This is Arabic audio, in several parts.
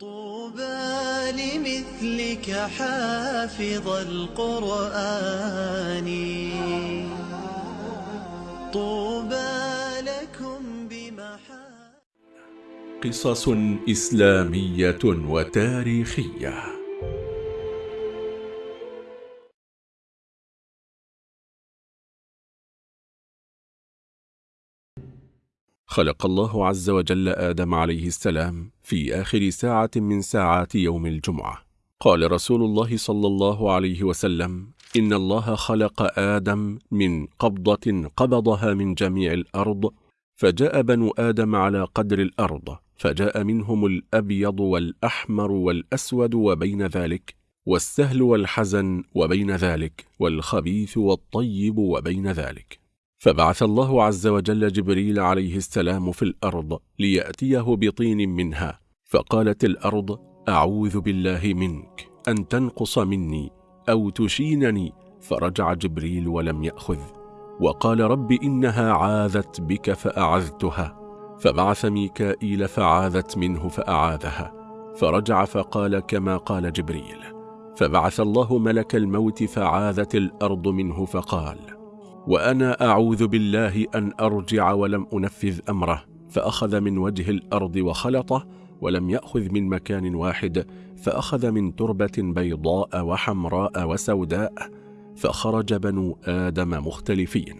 طوبى لمثلك حافظ القرآن. طوبى لكم بمحا قصص إسلامية وتاريخية. خلق الله عز وجل آدم عليه السلام في آخر ساعة من ساعات يوم الجمعة. قال رسول الله صلى الله عليه وسلم إن الله خلق آدم من قبضة قبضها من جميع الأرض فجاء بنو آدم على قدر الأرض فجاء منهم الأبيض والأحمر والأسود وبين ذلك والسهل والحزن وبين ذلك والخبيث والطيب وبين ذلك. فبعث الله عز وجل جبريل عليه السلام في الأرض ليأتيه بطين منها. فقالت الأرض أعوذ بالله منك أن تنقص مني أو تشينني. فرجع جبريل ولم يأخذ. وقال رب إنها عاذت بك فأعذتها. فبعث ميكائيل فعاذت منه فأعاذها. فرجع فقال كما قال جبريل. فبعث الله ملك الموت فعاذت الأرض منه فقال وأنا أعوذ بالله أن أرجع ولم أنفذ أمره فأخذ من وجه الأرض وخلطه ولم يأخذ من مكان واحد فأخذ من تربة بيضاء وحمراء وسوداء فخرج بنو آدم مختلفين.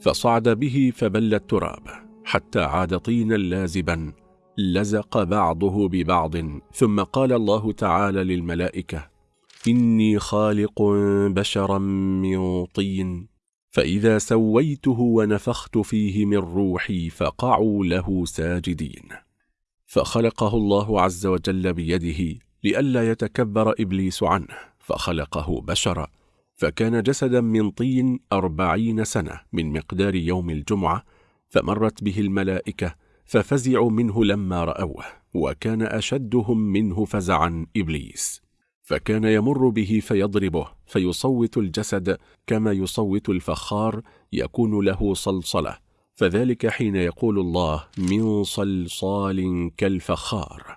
فصعد به فبل التراب حتى عاد طينا لازبا لزق بعضه ببعض ثم قال الله تعالى للملائكة إني خالق بشرا من طين فإذا سويته ونفخت فيه من روحي فقعوا له ساجدين. فخلقه الله عز وجل بيده لئلا يتكبر إبليس عنه فخلقه بشرا فكان جسدا من طين أربعين سنة من مقدار يوم الجمعة فمرت به الملائكة ففزعوا منه لما رأوه وكان أشدهم منه فزعا إبليس. فكان يمر به فيضربه فيصوت الجسد كما يصوت الفخار يكون له صلصلة. فذلك حين يقول الله من صلصال كالفخار.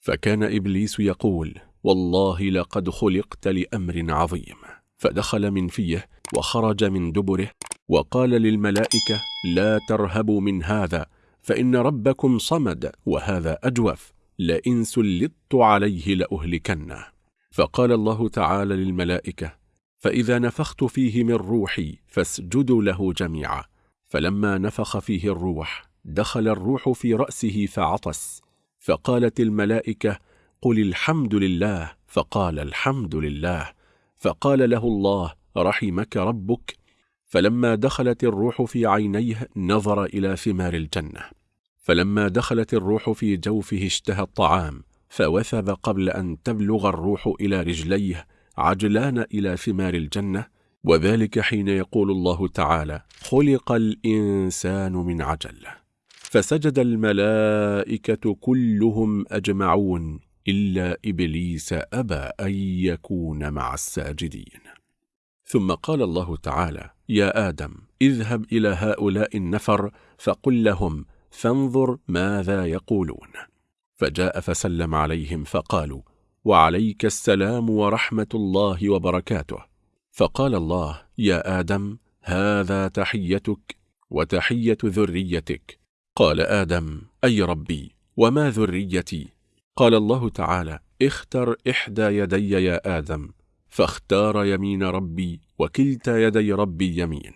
فكان إبليس يقول والله لقد خلقت لأمر عظيم. فدخل من فيه وخرج من دبره وقال للملائكة لا ترهبوا من هذا فإن ربكم صمد وهذا أجوف لئن سلطت عليه لأهلكنه فقال الله تعالى للملائكة فإذا نفخت فيه من روحي فاسجدوا له جميعا. فلما نفخ فيه الروح دخل الروح في رأسه فعطس. فقالت الملائكة قل الحمد لله. فقال الحمد لله. فقال له الله رحمك ربك. فلما دخلت الروح في عينيه نظر إلى ثمار الجنة. فلما دخلت الروح في جوفه اشتهى الطعام. فوثب قبل أن تبلغ الروح إلى رجليه عجلان إلى ثمار الجنة وذلك حين يقول الله تعالى خلق الإنسان من عجل. فسجد الملائكة كلهم أجمعون إلا إبليس أبى أن يكون مع الساجدين. ثم قال الله تعالى يا آدم اذهب إلى هؤلاء النفر فقل لهم فانظر ماذا يقولون. فجاء فسلم عليهم فقالوا وعليك السلام ورحمة الله وبركاته. فقال الله يا آدم هذا تحيتك وتحية ذريتك. قال آدم أي ربي وما ذريتي؟ قال الله تعالى اختر إحدى يدي يا آدم فاختار يمين ربي وكلتا يدي ربي يمين.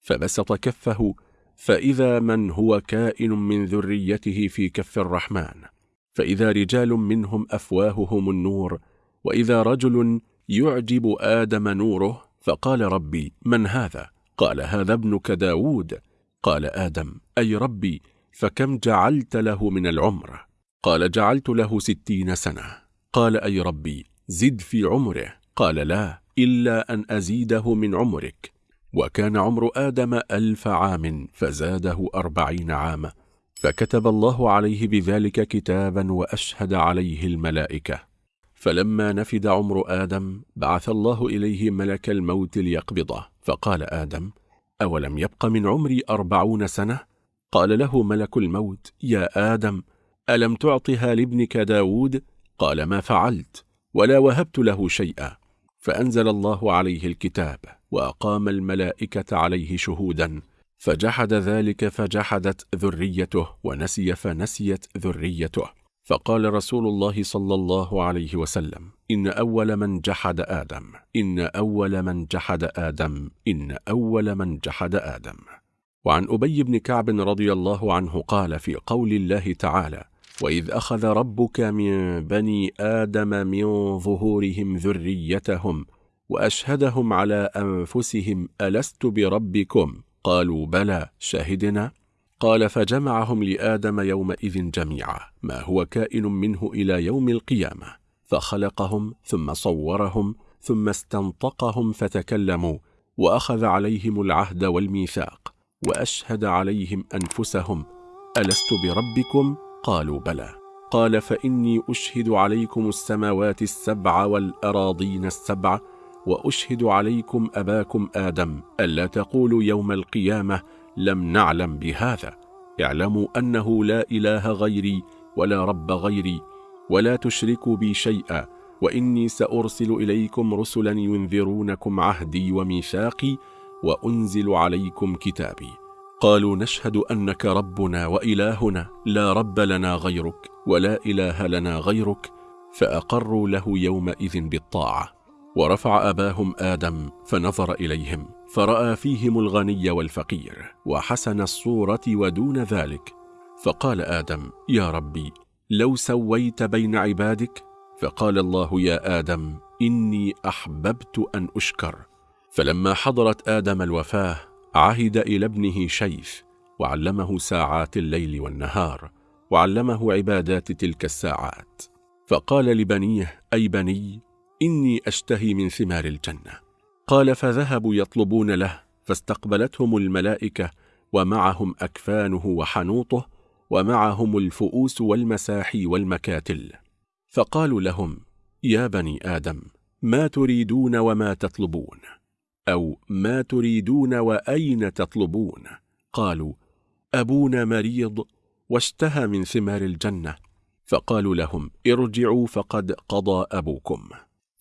فبسط كفه فإذا من هو كائن من ذريته في كف الرحمن. فإذا رجال منهم أفواههم النور وإذا رجل يعجب آدم نوره فقال ربي من هذا؟ قال هذا ابنك داود. قال آدم أي ربي فكم جعلت له من العمر؟ قال جعلت له ستين سنة. قال أي ربي زد في عمره. قال لا إلا أن أزيده من عمرك. وكان عمر آدم ألف عام فزاده أربعين عاما. فكتب الله عليه بذلك كتابا وأشهد عليه الملائكة فلما نفد عمر آدم بعث الله إليه ملك الموت ليقبضه فقال آدم أولم يبق من عمري أربعون سنة؟ قال له ملك الموت يا آدم ألم تعطها لابنك داود؟ قال ما فعلت ولا وهبت له شيئا فأنزل الله عليه الكتاب وأقام الملائكة عليه شهودا فجحد ذلك فجحدت ذريته ونسي فنسيت ذريته. فقال رسول الله صلى الله عليه وسلم إن أول من جحد آدم إن أول من جحد آدم إن أول من جحد آدم. وعن أبي بن كعب رضي الله عنه قال في قول الله تعالى وإذ أخذ ربك من بني آدم من ظهورهم ذريتهم وأشهدهم على أنفسهم ألست بربكم؟ قالوا بلى شهدنا قال فجمعهم لآدم يومئذ جميعا ما هو كائن منه إلى يوم القيامة. فخلقهم ثم صورهم ثم استنطقهم فتكلموا وأخذ عليهم العهد والميثاق وأشهد عليهم أنفسهم. ألست بربكم؟ قالوا بلى. قال فإني أشهد عليكم السماوات السبع والأراضين السبع وأشهد عليكم أباكم آدم ألا تقولوا يوم القيامة لم نعلم بهذا. اعلموا أنه لا إله غيري ولا رب غيري ولا تشركوا بي شيئا وإني سأرسل إليكم رسلا ينذرونكم عهدي وميثاقي وأنزل عليكم كتابي. قالوا نشهد أنك ربنا وإلهنا لا رب لنا غيرك ولا إله لنا غيرك فأقروا له يومئذ بالطاعة. ورفع أباهم آدم فنظر إليهم فرأى فيهم الغني والفقير وحسن الصورة ودون ذلك. فقال آدم يا ربي لو سويت بين عبادك؟ فقال الله يا آدم إني أحببت أن أشكر. فلما حضرت آدم الوفاة عهد إلى ابنه شيث وعلمه ساعات الليل والنهار وعلمه عبادات تلك الساعات. فقال لبنيه أي بني إني أشتهي من ثمار الجنة. قال فذهبوا يطلبون له فاستقبلتهم الملائكة ومعهم أكفانه وحنوطه ومعهم الفؤوس والمساحي والمكاتل. فقالوا لهم يا بني آدم ما تريدون وما تطلبون؟ أو ما تريدون وأين تطلبون؟ قالوا أبونا مريض واشتهى من ثمار الجنة. فقالوا لهم ارجعوا فقد قضى أبوكم.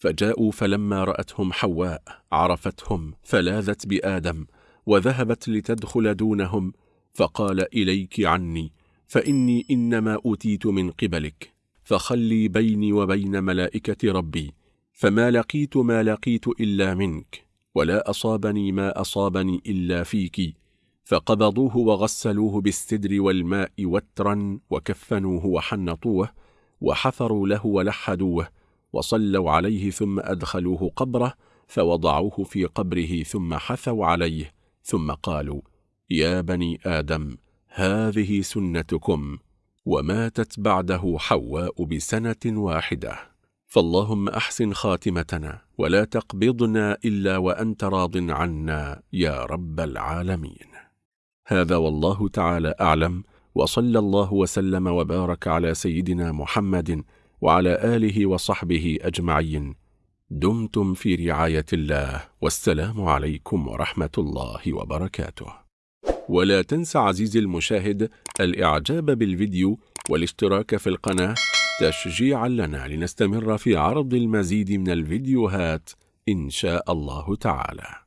فجاءوا فلما رأتهم حواء عرفتهم فلاذت بآدم وذهبت لتدخل دونهم فقال إليك عني فإني إنما أوتيت من قبلك فخلي بيني وبين ملائكة ربي فما لقيت ما لقيت إلا منك ولا أصابني ما أصابني إلا فيك فقبضوه وغسلوه بالسدر والماء وترا وكفنوه وحنطوه وحفروا له ولحدوه وصلوا عليه ثم أدخلوه قبره فوضعوه في قبره ثم حثوا عليه ثم قالوا يا بني آدم هذه سنتكم وماتت بعده حواء بسنة واحدة. فاللهم أحسن خاتمتنا ولا تقبضنا إلا وأنت راض عنا يا رب العالمين. هذا والله تعالى أعلم وصلى الله وسلم وبارك على سيدنا محمد وعلى آله وصحبه أجمعين. دمتم في رعاية الله والسلام عليكم ورحمة الله وبركاته. ولا تنسى عزيزي المشاهد الإعجاب بالفيديو والاشتراك في القناة تشجيعا لنا لنستمر في عرض المزيد من الفيديوهات إن شاء الله تعالى.